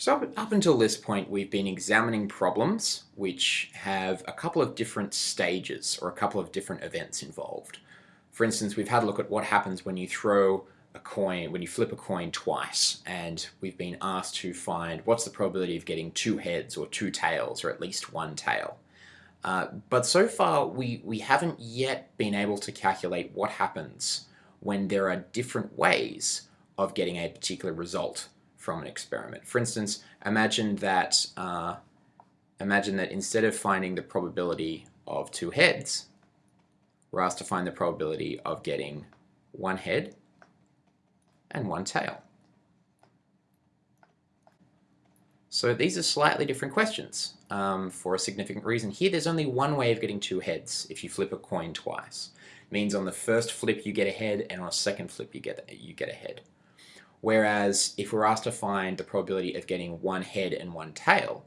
So up, until this point we've been examining problems which have a couple of different stages or a couple of different events involved. For instance, we've had a look at what happens when you throw a coin, when you flip a coin twice, and we've been asked to find what's the probability of getting two heads or two tails or at least one tail. Uh, but so far we, we haven't yet been able to calculate what happens when there are different ways of getting a particular result from an experiment. For instance, imagine that uh, imagine that instead of finding the probability of two heads, we're asked to find the probability of getting one head and one tail. So these are slightly different questions um, for a significant reason. Here there's only one way of getting two heads if you flip a coin twice. It means on the first flip you get a head and on a second flip you get, you get a head. Whereas if we're asked to find the probability of getting one head and one tail,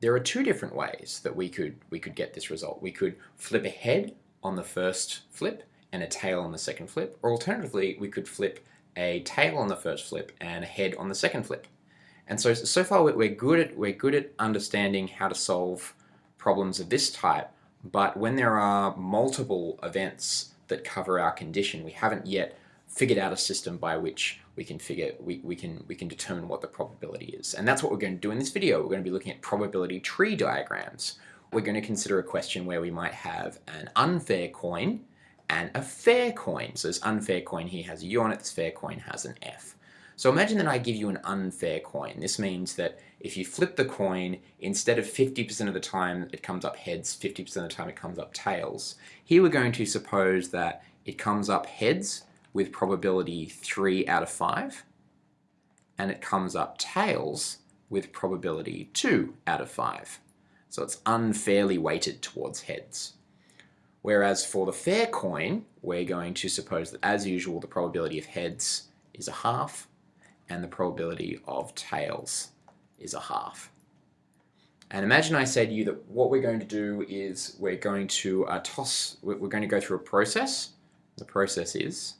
there are two different ways that we could, we could get this result. We could flip a head on the first flip and a tail on the second flip, or alternatively we could flip a tail on the first flip and a head on the second flip. And so, so far we're good at, we're good at understanding how to solve problems of this type, but when there are multiple events that cover our condition, we haven't yet figured out a system by which we can figure we, we can we can determine what the probability is. And that's what we're going to do in this video. We're going to be looking at probability tree diagrams. We're going to consider a question where we might have an unfair coin and a fair coin. So this unfair coin here has a U on it, this fair coin has an F. So imagine that I give you an unfair coin. This means that if you flip the coin, instead of 50% of the time it comes up heads, 50% of the time it comes up tails. Here we're going to suppose that it comes up heads with probability 3 out of 5 and it comes up tails with probability 2 out of 5. So it's unfairly weighted towards heads. Whereas for the fair coin, we're going to suppose that as usual the probability of heads is a half and the probability of tails is a half. And imagine I said to you that what we're going to do is we're going to uh, toss, we're going to go through a process. The process is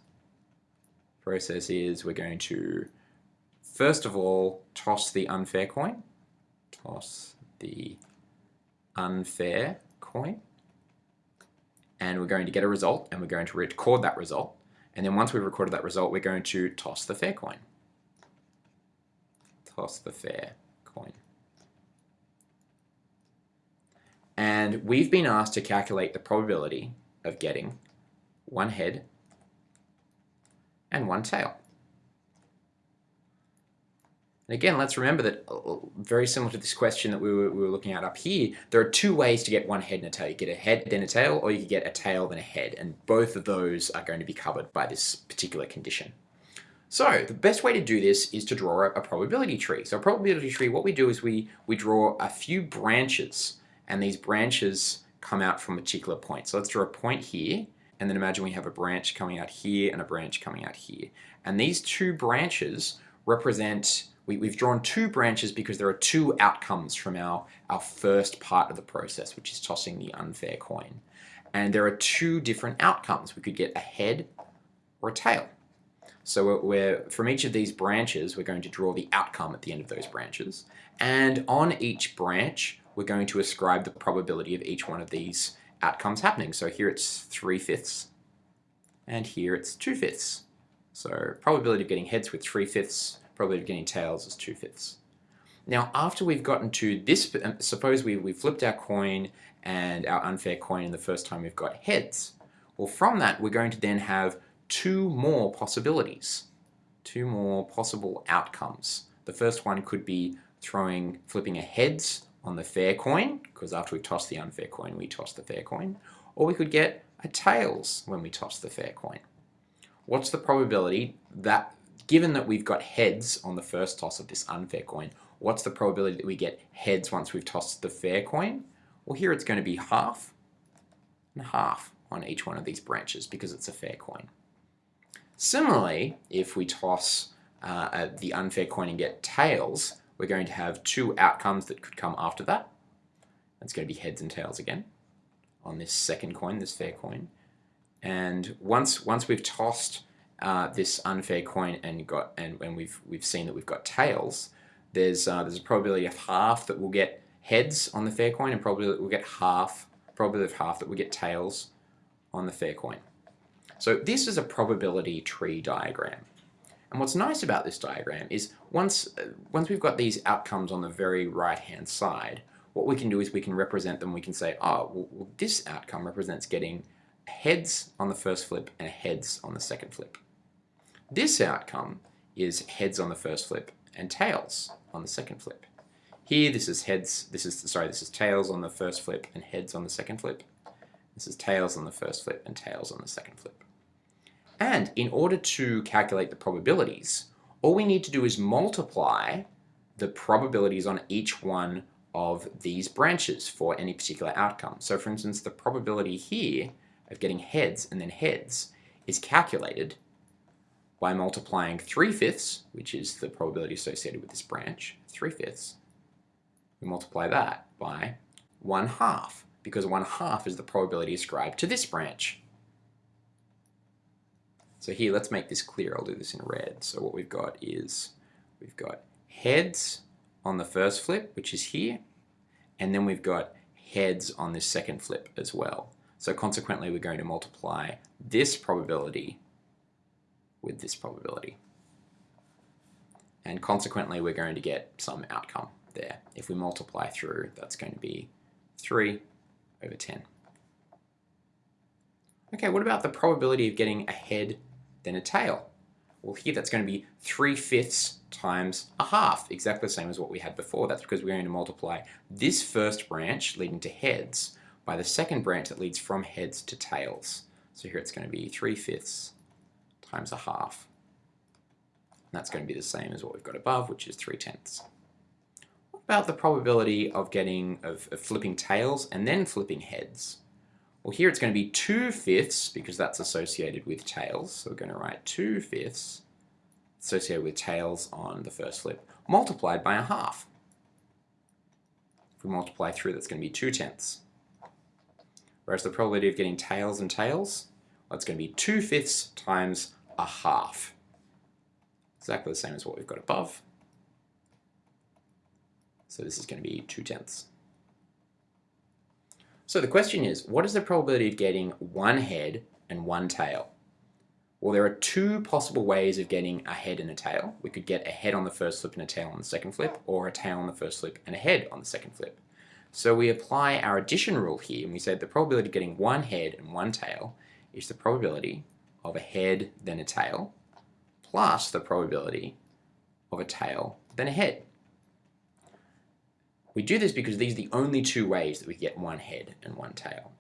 process is we're going to first of all toss the unfair coin, toss the unfair coin, and we're going to get a result and we're going to record that result. And then once we've recorded that result, we're going to toss the fair coin. Toss the fair coin. And we've been asked to calculate the probability of getting one head and one tail. And again, let's remember that uh, very similar to this question that we were, we were, looking at up here, there are two ways to get one head and a tail. You get a head then a tail, or you can get a tail then a head, and both of those are going to be covered by this particular condition. So the best way to do this is to draw a, a probability tree. So a probability tree, what we do is we, we draw a few branches, and these branches come out from a particular point. So let's draw a point here, and then imagine we have a branch coming out here and a branch coming out here. And these two branches represent, we, we've drawn two branches because there are two outcomes from our, our first part of the process, which is tossing the unfair coin. And there are two different outcomes. We could get a head or a tail. So we're, from each of these branches, we're going to draw the outcome at the end of those branches. And on each branch, we're going to ascribe the probability of each one of these outcomes happening. So here it's 3 fifths, and here it's 2 fifths. So probability of getting heads with 3 fifths, probability of getting tails is 2 fifths. Now after we've gotten to this, um, suppose we, we flipped our coin and our unfair coin and the first time we've got heads. Well from that we're going to then have two more possibilities, two more possible outcomes. The first one could be throwing, flipping a heads on the fair coin, because after we toss the unfair coin, we toss the fair coin, or we could get a tails when we toss the fair coin. What's the probability that, given that we've got heads on the first toss of this unfair coin, what's the probability that we get heads once we've tossed the fair coin? Well, here it's going to be half and half on each one of these branches because it's a fair coin. Similarly, if we toss uh, the unfair coin and get tails, we're going to have two outcomes that could come after that. It's going to be heads and tails again on this second coin, this fair coin. And once once we've tossed uh, this unfair coin and got and when we've we've seen that we've got tails, there's, uh, there's a probability of half that we'll get heads on the fair coin and probably we'll get half, probability of half that we'll get tails on the fair coin. So this is a probability tree diagram. And what's nice about this diagram is once, once we've got these outcomes on the very right hand side, what we can do is we can represent them. We can say, oh, well, this outcome represents getting heads on the first flip and heads on the second flip. This outcome is heads on the first flip and tails on the second flip. Here, this is heads, this is, sorry, this is tails on the first flip and heads on the second flip. This is tails on the first flip and tails on the second flip. And in order to calculate the probabilities, all we need to do is multiply the probabilities on each one of these branches for any particular outcome. So for instance, the probability here of getting heads and then heads is calculated by multiplying 3 fifths, which is the probability associated with this branch, 3 fifths. We multiply that by 1 half, because 1 half is the probability ascribed to this branch. So here, let's make this clear. I'll do this in red. So what we've got is, we've got heads on the first flip, which is here, and then we've got heads on this second flip as well. So consequently, we're going to multiply this probability with this probability. And consequently, we're going to get some outcome there. If we multiply through, that's going to be 3 over 10. Okay, what about the probability of getting a head then a tail? Well, here that's going to be 3 fifths times a half, exactly the same as what we had before. That's because we're going to multiply this first branch leading to heads by the second branch that leads from heads to tails. So here it's going to be 3 fifths times a half. And that's going to be the same as what we've got above, which is 3 tenths. What about the probability of getting, of, of flipping tails and then flipping heads? Well, here it's going to be 2 fifths, because that's associated with tails. So we're going to write 2 fifths associated with tails on the first flip, multiplied by a half. If we multiply through, that's going to be 2 tenths. Whereas the probability of getting tails and tails, well, it's going to be 2 fifths times a half. Exactly the same as what we've got above. So this is going to be 2 tenths. So the question is, what is the probability of getting one head and one tail? Well, there are two possible ways of getting a head and a tail. We could get a head on the first flip and a tail on the second flip, or a tail on the first flip and a head on the second flip. So we apply our addition rule here, and we say the probability of getting one head and one tail is the probability of a head then a tail, plus the probability of a tail then a head. We do this because these are the only two ways that we get one head and one tail.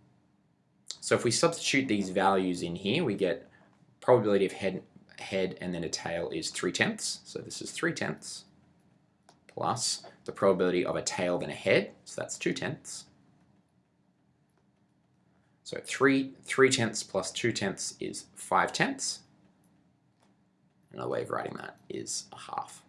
So if we substitute these values in here, we get probability of head, head and then a tail is 3 tenths. So this is 3 tenths plus the probability of a tail then a head. So that's 2 tenths. So 3, 3 tenths plus 2 tenths is 5 tenths. Another way of writing that is a half.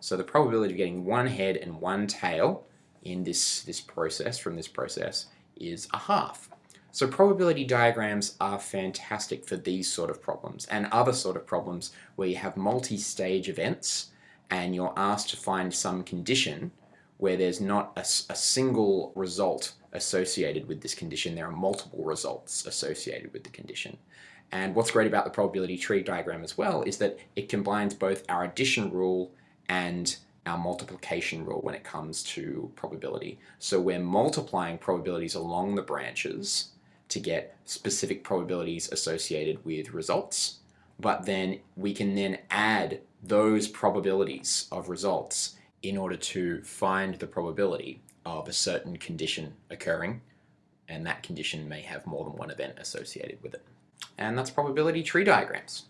So the probability of getting one head and one tail in this, this process, from this process, is a half. So probability diagrams are fantastic for these sort of problems and other sort of problems where you have multi-stage events and you're asked to find some condition where there's not a, a, single result associated with this condition, there are multiple results associated with the condition. And what's great about the probability tree diagram as well is that it combines both our addition rule and our multiplication rule when it comes to probability. So we're multiplying probabilities along the branches to get specific probabilities associated with results, but then we can then add those probabilities of results in order to find the probability of a certain condition occurring, and that condition may have more than one event associated with it. And that's probability tree diagrams.